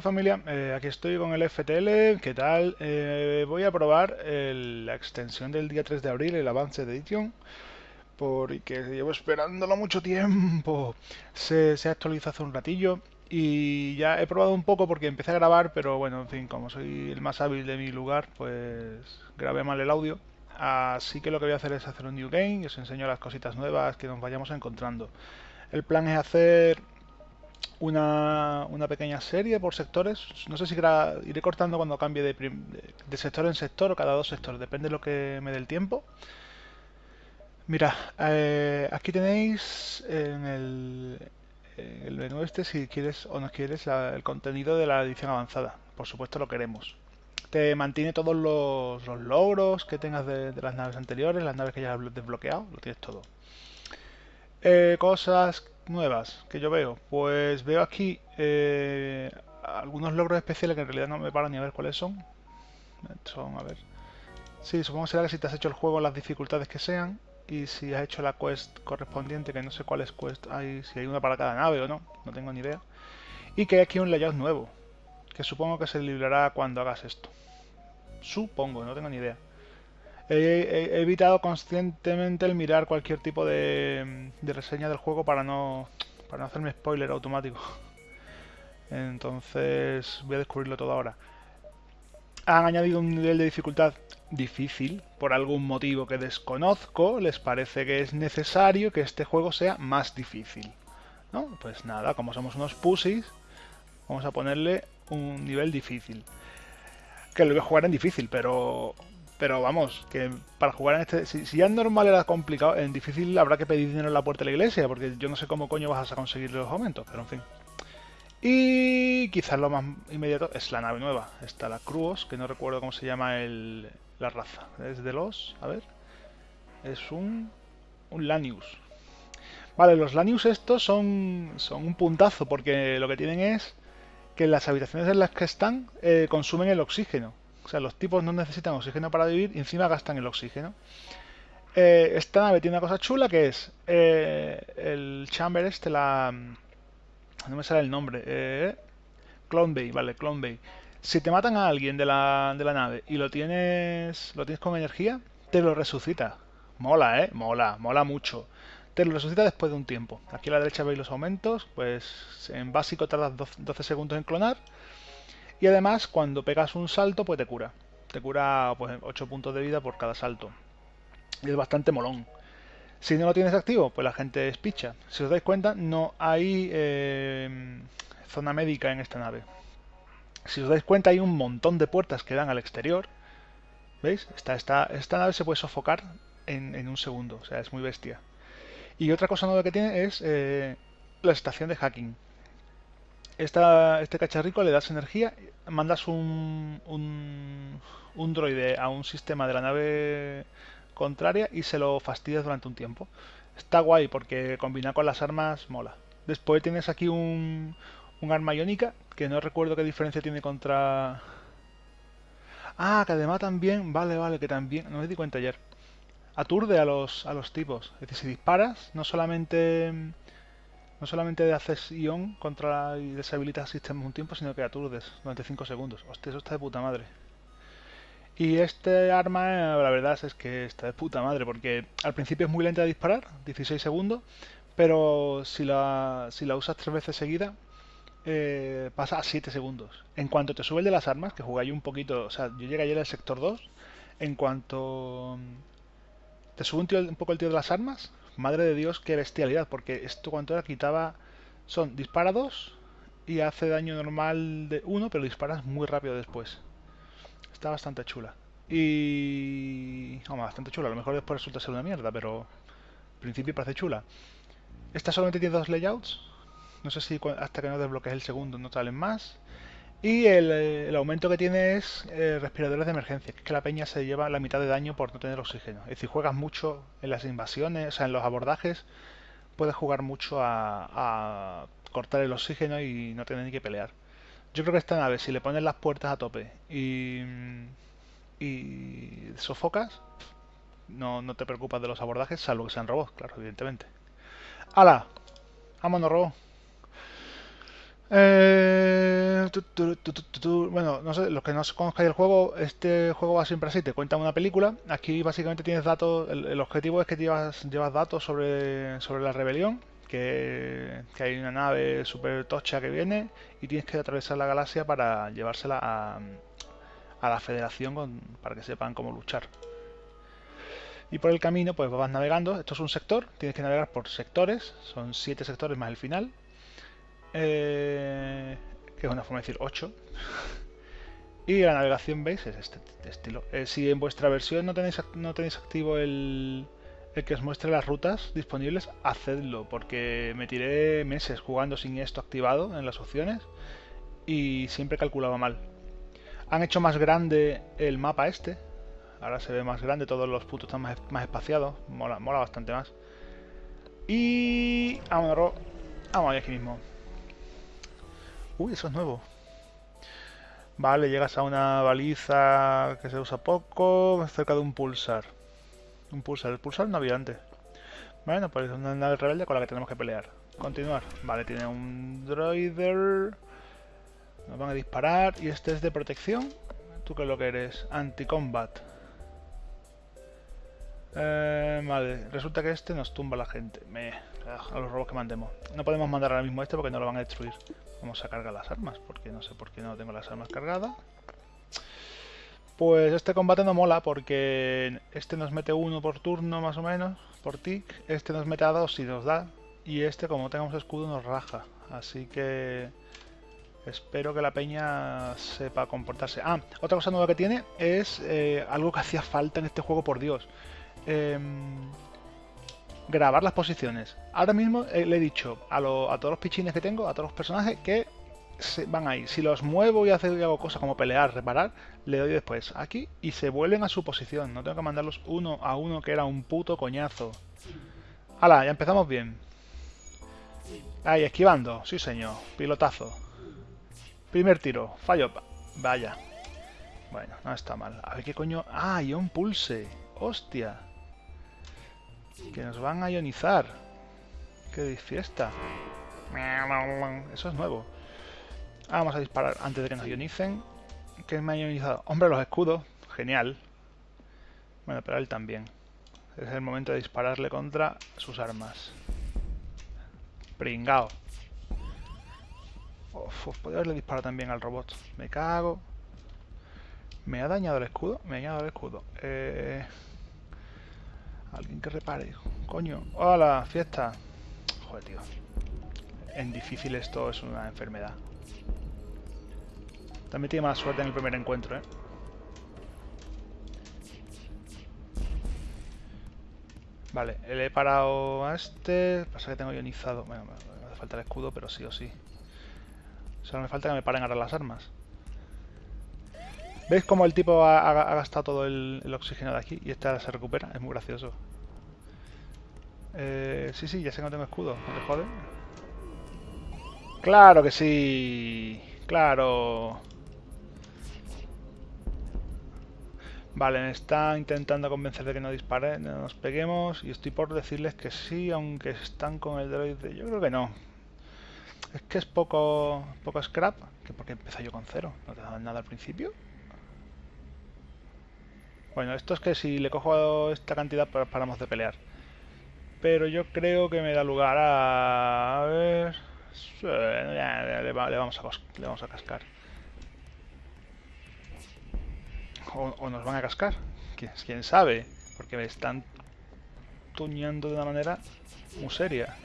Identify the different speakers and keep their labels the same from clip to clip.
Speaker 1: Familia, eh, aquí estoy con el FTL, ¿qué tal? Eh, voy a probar la extensión del día 3 de abril, el avance de Edition, porque llevo esperándolo mucho tiempo. Se, se actualizó hace un ratillo y ya he probado un poco porque empecé a grabar, pero bueno, en fin, como soy el más hábil de mi lugar, pues grabé mal el audio. Así que lo que voy a hacer es hacer un new game y os enseño las cositas nuevas que nos vayamos encontrando. El plan es hacer una, una pequeña serie por sectores. No sé si iré cortando cuando cambie de, sector en sector o cada dos sectores, depende de lo que me dé el tiempo. Mira, eh, aquí tenéis en el, en el menú este si quieres o no quieres el contenido de la edición avanzada. Por supuesto lo queremos. Te mantiene todos los, los logros que tengas de, de las naves anteriores, las naves que ya has desbloqueado, lo tienes todo. Eh, cosas nuevas que yo veo. Pues veo aquí eh, algunos logros especiales que en realidad no me paro ni a ver cuáles son. Son, a ver. Sí, supongo que será que si te has hecho el juego las dificultades que sean y si has hecho la quest correspondiente, que no sé cuáles quest hay, si hay una para cada nave o no, no tengo ni idea. Y que hay aquí un layout nuevo, que supongo que se librará cuando hagas esto. Supongo, no tengo ni idea. He, evitado conscientemente el mirar cualquier tipo de, de reseña del juego para no, para no hacerme spoiler automático. Entonces voy a descubrirlo todo ahora. Han añadido un nivel de dificultad difícil por algún motivo que desconozco. Les parece que es necesario que este juego sea más difícil. ¿No? Pues nada, como somos unos pussies, vamos a ponerle un nivel difícil. Que lo voy a jugar en difícil, pero pero vamos, que para jugar en este. Si, ya en normal era complicado, en difícil habrá que pedir dinero en la puerta de la iglesia, porque yo no sé cómo coño vas a conseguir los aumentos, pero en fin. Y quizás lo más inmediato es la nave nueva. Está la Cruos, que no recuerdo cómo se llama el, la raza. Es de los. A ver. Es un. Un Lanius. Vale, los Lanius estos son, son un puntazo, porque lo que tienen es que las habitaciones en las que están eh, consumen el oxígeno. O sea, los tipos no necesitan oxígeno para vivir y encima gastan el oxígeno. Eh, esta nave tiene una cosa chula que es eh, el chamber este, la... No me sale el nombre. Eh, Clone Bay, vale, Clone Bay. Si te matan a alguien de la, de la nave y lo tienes, lo tienes con energía, te lo resucita. Mola, ¿eh? Mola, mola mucho. Te lo resucita después de un tiempo. Aquí a la derecha veis los aumentos. Pues en básico tardas 12 segundos en clonar. Y además, cuando pegas un salto, pues te cura. Te cura pues 8 puntos de vida por cada salto. Y es bastante molón. Si no lo tienes activo, pues la gente es picha. Si os dais cuenta, no hay eh, zona médica en esta nave. Si os dais cuenta, hay un montón de puertas que dan al exterior. ¿Veis? Esta, esta, esta nave se puede sofocar en, un segundo. O sea, es muy bestia. Y otra cosa nueva que tiene es eh, la estación de hacking. Esta, este cacharrico le das energía, mandas un, un, droide a un sistema de la nave contraria y se lo fastidias durante un tiempo. Está guay porque combina con las armas mola. Después tienes aquí un, un arma iónica que no recuerdo qué diferencia tiene contra... Ah, que además también... Vale, vale, que también... No me di cuenta ayer. Aturde a los, a los tipos. Es decir, si disparas, no solamente... No solamente haces ion contra y deshabilitas sistemas un tiempo, sino que aturdes durante 5 segundos. Hostia, eso está de puta madre. Y este arma, la verdad es que está de puta madre, porque al principio es muy lenta de disparar, 16 segundos, pero si la, si la usas tres veces seguida, eh, pasa a 7 segundos. En cuanto te subes de las armas, que jugáis un poquito, o sea, yo llegué ayer al sector 2, en cuanto te sube un, tío- un poco el tío de las armas, madre de Dios, qué bestialidad, porque esto cuanto era quitaba, son dispara 2 y hace daño normal de 1, pero disparas muy rápido después. Está bastante chula. Y... Vamos, bastante chula. A lo mejor después resulta ser una mierda, pero... Al principio parece chula. Esta solamente tiene dos layouts. No sé si hasta que no desbloquees el segundo no salen más. Y el, eh, el aumento que tiene es eh, respiradores de emergencia, que es que la peña se lleva la mitad de daño por no tener oxígeno. Es decir, juegas mucho en las invasiones, o sea, en los abordajes, puedes jugar mucho a, cortar el oxígeno y no tener ni que pelear. Yo creo que esta nave, si le pones las puertas a tope y, y sofocas, no, no te preocupas de los abordajes, salvo que sean robots, claro, evidentemente. ¡Hala! ¡Vámonos, robot! Eh, bueno, no sé, los que no conozcáis el juego, este juego va siempre así, te cuenta una película. Aquí básicamente tienes datos, el, objetivo es que llevas, llevas datos sobre, sobre la rebelión, que, hay una nave super tocha que viene y tienes que atravesar la galaxia para llevársela a, a la federación para que sepan cómo luchar. Y por el camino pues vas navegando, esto es un sector, tienes que navegar por sectores, son siete sectores más el final eh, que es una forma de decir 8. y la navegación, ¿veis? Es este estilo. Eh, si en vuestra versión no tenéis, no tenéis activo el, el que os muestre las rutas disponibles, hacedlo, porque me tiré meses jugando sin esto activado en las opciones y siempre calculaba mal. Han hecho más grande el mapa este, ahora se ve más grande, todos los puntos están más, más espaciados, mola, mola bastante más. Y... Vamos, vamos aquí mismo. Uy, eso es nuevo. Vale, llegas a una baliza que se usa poco, cerca de un pulsar. Un pulsar, el pulsar no había antes. Bueno, pues es una nave rebelde con la que tenemos que pelear. Continuar. Vale, tiene un droider. Nos van a disparar. Y este es de protección. ¿Tú qué es lo que eres? Anti-combat. Eh, vale, resulta que este nos tumba a la gente. Me, a los robos que mandemos. No podemos mandar ahora mismo este porque no lo van a destruir. Vamos a cargar las armas, porque no sé por qué no tengo las armas cargadas. Pues este combate no mola porque este nos mete uno por turno más o menos, por tic. Este nos mete a dos y nos da. Y este como tenemos escudo nos raja. Así que espero que la peña sepa comportarse. Ah, otra cosa nueva que tiene es eh, algo que hacía falta en este juego, por Dios. Eh, grabar las posiciones. Ahora mismo eh, le he dicho a, todos los pichines que tengo, a todos los personajes, que se van ahí. Si los muevo y, hago, y cosas como pelear, reparar, le doy después aquí y se vuelven a su posición. No tengo que mandarlos uno a uno, que era un puto coñazo. ¡Hala! Ya empezamos bien. Ahí, esquivando. Sí, señor. Pilotazo. Primer tiro. Fallo. Vaya. Bueno, no está mal. A ver qué coño... ¡Ah, un pulse! ¡Hostia! Que nos van a ionizar. ¡Qué fiesta! Eso es nuevo. Vamos a disparar antes de que nos ionicen. ¿Qué me ha ionizado? Hombre, los escudos. Genial. Bueno, pero él también. Es el momento de dispararle contra sus armas. Pringao. Uf, podría haberle disparado también al robot. Me cago. ¿Me ha dañado el escudo? Me ha dañado el escudo. Eh... Alguien que repare. Coño. ¡Hola! Fiesta. Joder, tío. En difícil esto es una enfermedad. También tiene más suerte en el primer encuentro, ¿eh? Vale, le he parado a este. Pasa que tengo ionizado. Bueno, me hace falta el escudo, pero sí o sí. Solo me falta que me paren ahora las armas. ¿Veis cómo el tipo ha, gastado todo el, oxígeno de aquí? Y esta se recupera. Es muy gracioso. Eh, sí, sí, ya sé que no tengo escudo. ¿No te jode? ¡Claro que sí! ¡Claro! Vale, me está intentando convencer de que no dispare, no nos peguemos. Y estoy por decirles que sí, aunque están con el droide. Yo creo que no. Es que es poco, poco scrap. que porque empecé yo con cero? ¿No te daban nada al principio? Bueno, esto es que si le cojo esta cantidad paramos de pelear. Pero yo creo que me da lugar a... A ver... le, vamos a, le vamos a cascar. O, nos van a cascar. ¿Quién, ¿Quién sabe? Porque me están tuñando de una manera muy seria.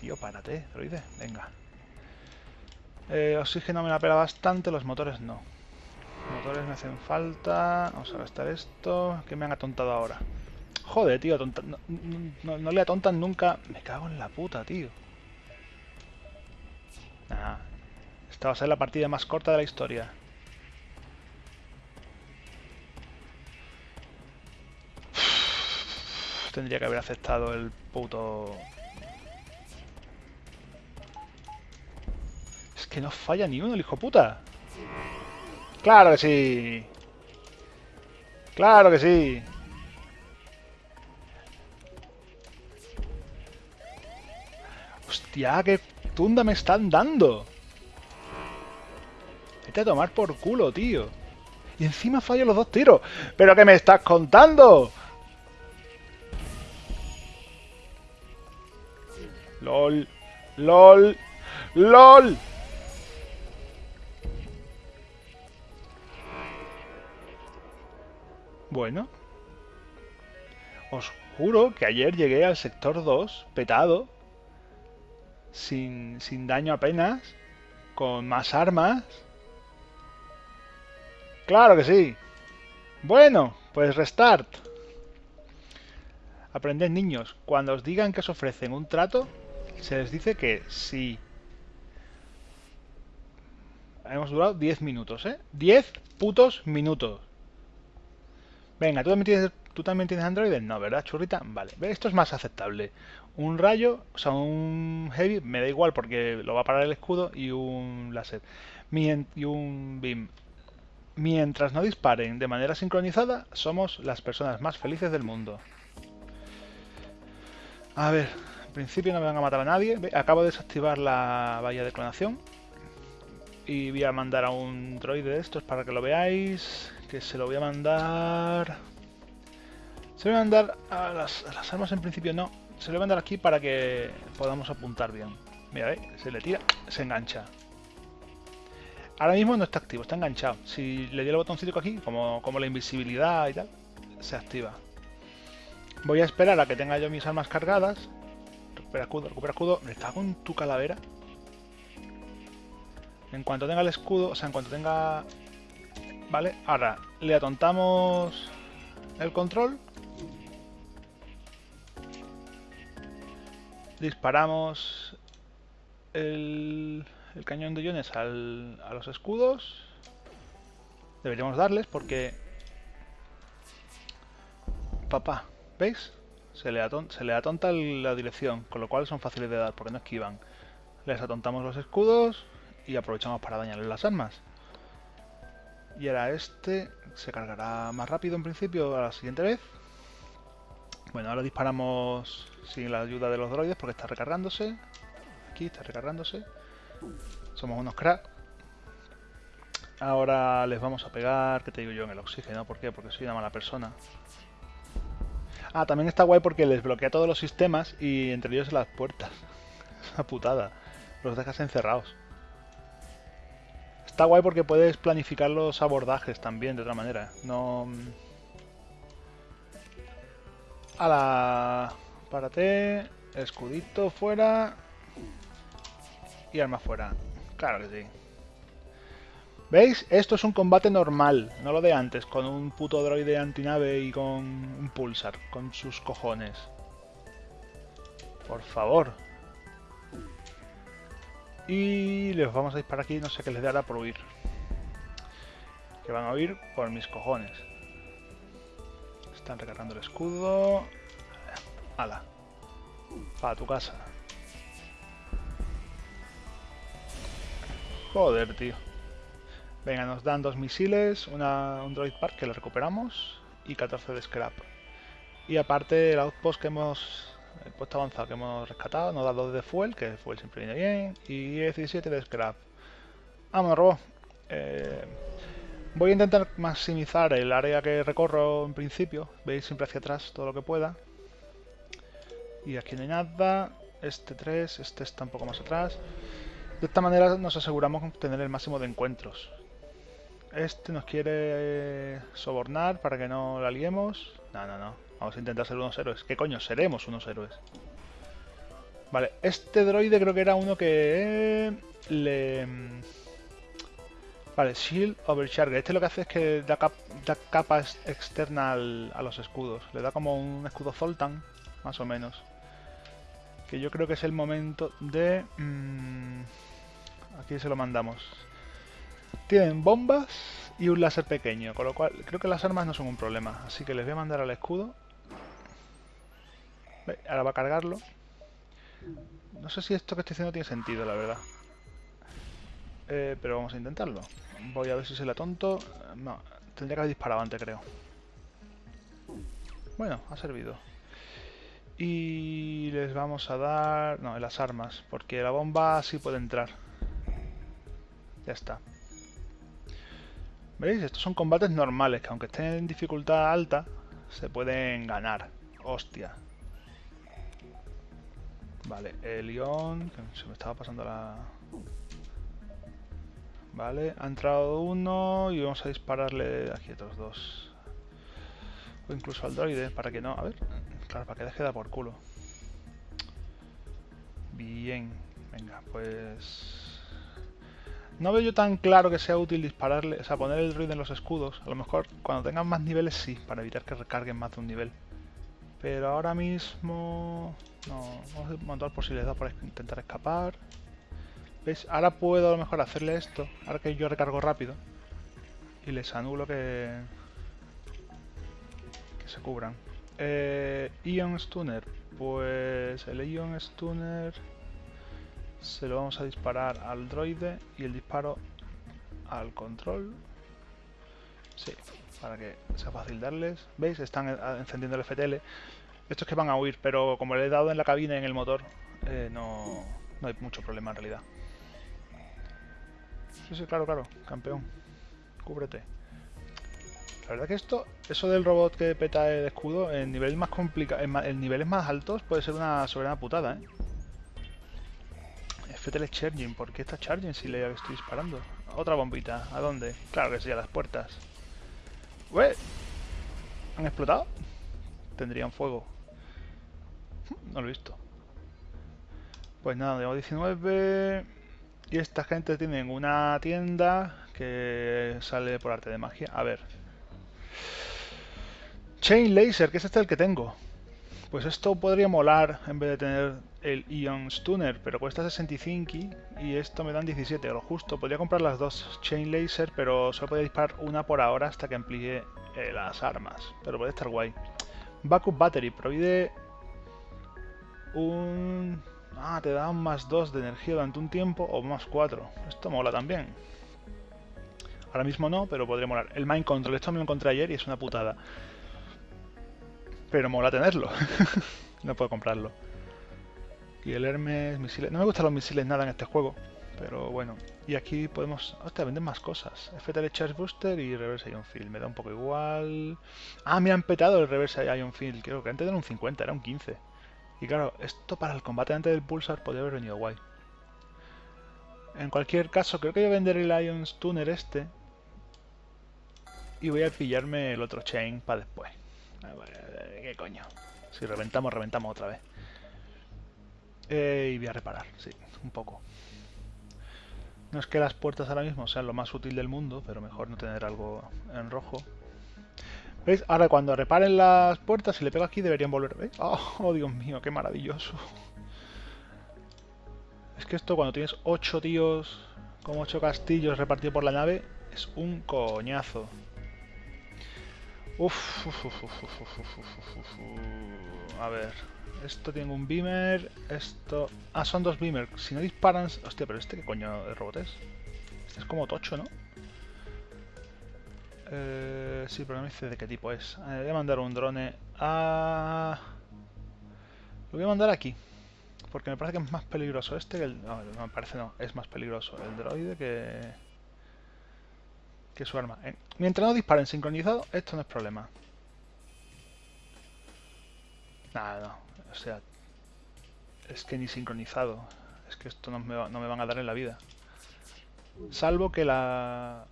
Speaker 1: Tío, párate, droide. Venga. Eh, oxígeno me la pela bastante, los motores no. Me hacen falta. Vamos a gastar esto. Que me han atontado ahora. Joder, tío. no, le atontan nunca. Me cago en la puta, tío. Nah. Esta va a ser la partida más corta de la historia. Tendría que haber aceptado el puto... Es que no falla ni uno el hijo puta. ¡Claro que sí! ¡Claro que sí! ¡Hostia, qué tunda me están dando? Vete a tomar por culo, tío. Y encima fallo los dos tiros. ¿Pero qué me estás contando? LOL. LOL. LOL. Bueno. Os juro que ayer llegué al sector 2, petado, sin, sin daño apenas, con más armas. Claro que sí. Bueno, pues restart. Aprended niños, cuando os digan que os ofrecen un trato, se les dice que sí. Hemos durado 10 minutos, ¿eh? 10 putos minutos. Venga, ¿tú también tienes, ¿tú Android? No, ¿verdad, churrita? Vale, esto es más aceptable. Un rayo, o sea, un heavy, me da igual porque lo va a parar el escudo y un láser. Y un beam. Mientras no disparen de manera sincronizada, somos las personas más felices del mundo. A ver, en principio no me van a matar a nadie. Acabo de desactivar la valla de clonación. Y voy a mandar a un droide de estos para que lo veáis. Que se lo voy a mandar... Se lo voy a mandar a las, armas en principio no. Se lo voy a mandar aquí para que podamos apuntar bien. Mira, ¿eh? se le tira, se engancha. Ahora mismo no está activo, está enganchado. Si le doy el botoncito aquí, como, como la invisibilidad y tal, se activa. Voy a esperar a que tenga yo mis armas cargadas. Recupera escudo, recupera escudo. Me cago en tu calavera. En cuanto tenga el escudo, o sea, en cuanto tenga... Vale, ahora le atontamos el control. Disparamos el, cañón de iones a los escudos. Deberíamos darles porque... Papá, ¿Veis? Se le, se le atonta la dirección, con lo cual son fáciles de dar, porque no esquivan. Les atontamos los escudos y aprovechamos para dañarles las armas. Y ahora este se cargará más rápido en principio a la siguiente vez. Bueno, ahora disparamos sin la ayuda de los droides porque está recargándose. Aquí está recargándose. Somos unos cracks. Ahora les vamos a pegar, ¿qué te digo yo? En el oxígeno. ¿Por qué? Porque soy una mala persona. Ah, también está guay porque les bloquea todos los sistemas y entre ellos las puertas. Es una putada. Los dejas encerrados. Está guay porque puedes planificar los abordajes también de otra manera. No... Mm. A la... Párate. Escudito fuera. Y arma fuera. Claro que sí. ¿Veis? Esto es un combate normal, no lo de antes, con un puto droide antinave y con un pulsar, con sus cojones. Por favor. Y les vamos a disparar aquí, no sé qué les dará por huir. Que van a huir por mis cojones. Están recargando el escudo. ¡Hala! Para tu casa. Joder, tío. Venga, nos dan dos misiles, una, un droid park que lo recuperamos y 14 de scrap. Y aparte el outpost que hemos, el puesto avanzado que hemos rescatado, nos da dos de fuel, que el fuel siempre viene bien, y 17 de scrap. Vamos, robo. Eh, voy a intentar maximizar el área que recorro en principio, veis siempre hacia atrás todo lo que pueda. Y aquí no hay nada, este 3, este está un poco más atrás. De esta manera nos aseguramos tener el máximo de encuentros. Este nos quiere sobornar para que no la liemos. No, no, no. Vamos a intentar ser unos héroes. ¿Qué coño? Seremos unos héroes. Vale, este droide creo que era uno que le... Vale, Shield Overcharger. Este lo que hace es que da, capa externa a los escudos. Le da como un escudo Zoltan, más o menos. Que yo creo que es el momento de... Mm, aquí se lo mandamos. Tienen bombas y un láser pequeño, con lo cual creo que las armas no son un problema. Así que les voy a mandar al escudo. Ahora va a cargarlo. No sé si esto que estoy haciendo tiene sentido, la verdad. Eh, pero vamos a intentarlo. Voy a ver si se la tonto. No, tendría que haber disparado antes, creo. Bueno, ha servido. Y les vamos a dar... No, las armas, porque la bomba sí puede entrar. Ya está. ¿Veis? Estos son combates normales, que aunque estén en dificultad alta, se pueden ganar. Hostia. Vale, el León... Se me estaba pasando la... Vale, ha entrado uno y vamos a dispararle aquí otros dos. O incluso al droide, para que no... A ver... Claro, para que deje de por culo. Bien. Venga, pues... No veo yo tan claro que sea útil dispararle, o sea, poner el droid en los escudos. A lo mejor cuando tengan más niveles sí, para evitar que recarguen más de un nivel. Pero ahora mismo... No, vamos a montar posibilidad por intentar escapar. ¿Veis? Ahora puedo a lo mejor hacerle esto, ahora que yo recargo rápido. Y les anulo que... Que se cubran. Eh, Ion Stunner. Pues el Ion Stunner se lo vamos a disparar al droide y el disparo al control. Sí, para que sea fácil darles. ¿Veis? Están encendiendo el FTL. Estos que van a huir, pero como le he dado en la cabina y en el motor, eh, no, no hay mucho problema en realidad. Sí, sí, claro, claro, campeón. Cúbrete. La verdad que esto, eso del robot que peta el escudo, en niveles más complicados, en, niveles más altos puede ser una soberana putada, ¿eh? FTL Charging, ¿por qué está charging si le estoy disparando? Otra bombita, ¿a dónde? Claro que sí, a las puertas. ¿Ué? ¿Han explotado? Tendrían fuego. No lo he visto. Pues nada, tengo 19. Y esta gente tienen una tienda que sale por arte de magia. A ver. Chain Laser, que es este el que tengo. Pues esto podría molar en vez de tener el Ion Stunner, pero cuesta 65 y esto me dan 17, lo justo. Podría comprar las dos Chain Laser, pero solo podría disparar una por ahora hasta que amplíe eh, las armas. Pero puede estar guay. Backup Battery, provide un... Ah, te da un más 2 de energía durante un tiempo o más 4. Esto mola también. Ahora mismo no, pero podría molar. El Mind Control, esto me lo encontré ayer y es una putada. Pero mola tenerlo. no puedo comprarlo. Y el Hermes, misiles... No me gustan los misiles nada en este juego. Pero bueno. Y aquí podemos... Hostia, venden más cosas. FTL Charge Booster y Reverse Ion Field. Me da un poco igual... Ah, me han petado el Reverse Ion Field. Creo que antes era un 50, era un 15. Y claro, esto para el combate antes del Pulsar podría haber venido guay. En cualquier caso, creo que voy a vender el Ion Stunner este. Y voy a pillarme el otro Chain para después. ¿Qué coño? Si reventamos, reventamos otra vez. Eh, y voy a reparar, sí, un poco. No es que las puertas ahora mismo sean lo más útil del mundo, pero mejor no tener algo en rojo. ¿Veis? Ahora cuando reparen las puertas, si le pego aquí deberían volver. ¿Veis? Oh, oh, Dios mío, qué maravilloso. Es que esto cuando tienes 8 tíos con 8 castillos repartidos por la nave es un coñazo. Uf, uf, uf, A ver, esto tiene un beamer, esto... Ah, son dos beamers. Si no disparan... Hostia, pero este qué coño de robot es. Este es como tocho, ¿no? Eh, sí, pero no me dice de qué tipo es. Eh, voy a mandar un drone a... Lo voy a mandar aquí. Porque me parece que es más peligroso este que el... No, no me parece no. Es más peligroso el droide que que su arma. Eh, mientras no disparen sincronizado, esto no es problema. Nada, no. O sea, es que ni sincronizado. Es que esto no me, no me van a dar en la vida. Salvo que la...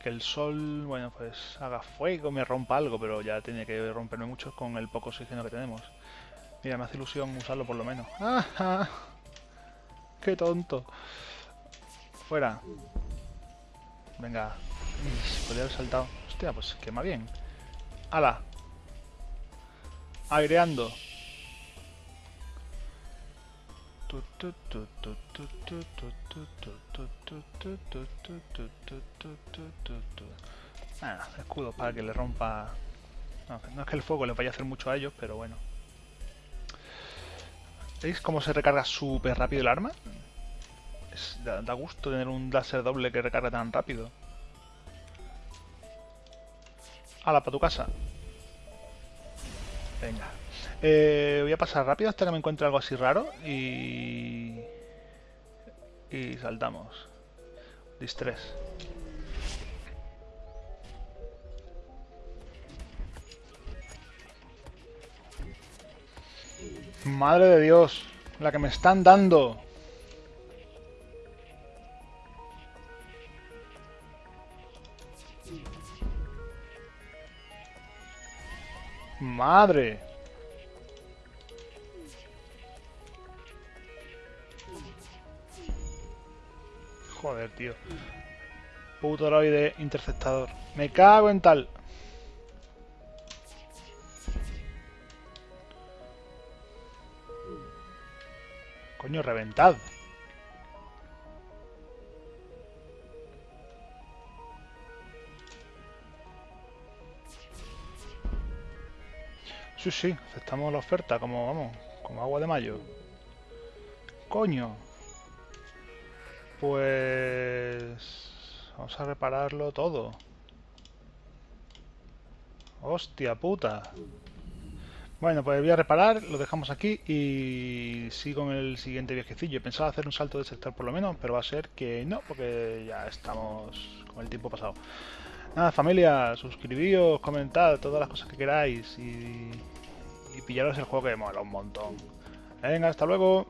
Speaker 1: Que el sol, bueno, pues haga fuego, me rompa algo, pero ya tiene que romperme mucho con el poco oxígeno que tenemos. Mira, me hace ilusión usarlo por lo menos. ¡Ah! ¡Qué tonto! Fuera. Venga. podría haber saltado. Hostia, pues quema bien. ¡Hala! Aireando. Ah, escudo para que le rompa... No, no es que el fuego le vaya a hacer mucho a ellos, pero bueno. ¿Veis cómo se recarga súper rápido el arma? Da, gusto tener un láser doble que recarga tan rápido. ¡Hala, para tu casa! Venga. Eh, voy a pasar rápido hasta que me encuentre algo así raro y... Y saltamos. Distress. Madre de Dios, la que me están dando. Madre. Joder, tío. Puto droide interceptador. Me cago en tal. Coño, reventad. Sí, sí, aceptamos la oferta como, vamos, como agua de mayo. Coño. Pues... Vamos a repararlo todo. Hostia puta. Bueno, pues voy a reparar, lo dejamos aquí y sigo en el siguiente viajecillo. Pensaba hacer un salto de sector por lo menos, pero va a ser que no, porque ya estamos con el tiempo pasado. Nada, familia, suscribíos, comentad todas las cosas que queráis y, y pillaros el juego que mola un montón. Venga, hasta luego.